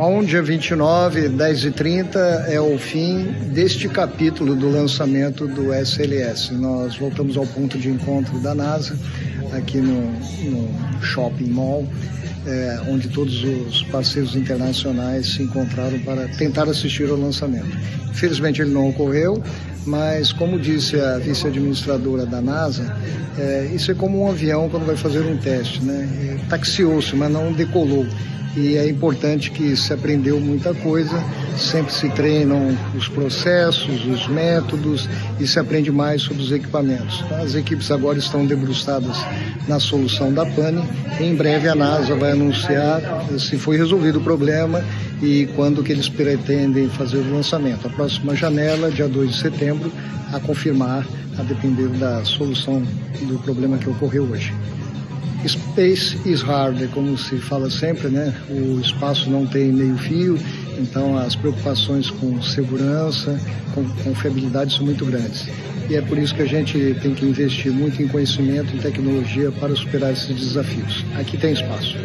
Bom, dia 29, 10h30, é o fim deste capítulo do lançamento do SLS. Nós voltamos ao ponto de encontro da NASA, aqui no, no Shopping Mall, é, onde todos os parceiros internacionais se encontraram para tentar assistir ao lançamento. Infelizmente ele não ocorreu, mas como disse a vice-administradora da NASA, é, isso é como um avião quando vai fazer um teste, né? É, taxiou-se, mas não decolou e é importante que se aprendeu muita coisa, sempre se treinam os processos, os métodos e se aprende mais sobre os equipamentos. As equipes agora estão debruçadas na solução da pane. Em breve a NASA vai anunciar se foi resolvido o problema e quando que eles pretendem fazer o lançamento. A próxima janela, dia 2 de setembro, a confirmar, a depender da solução do problema que ocorreu hoje. Space is hard, como se fala sempre, né? O espaço não tem meio fio, então as preocupações com segurança, com confiabilidade são muito grandes. E é por isso que a gente tem que investir muito em conhecimento e tecnologia para superar esses desafios. Aqui tem espaço.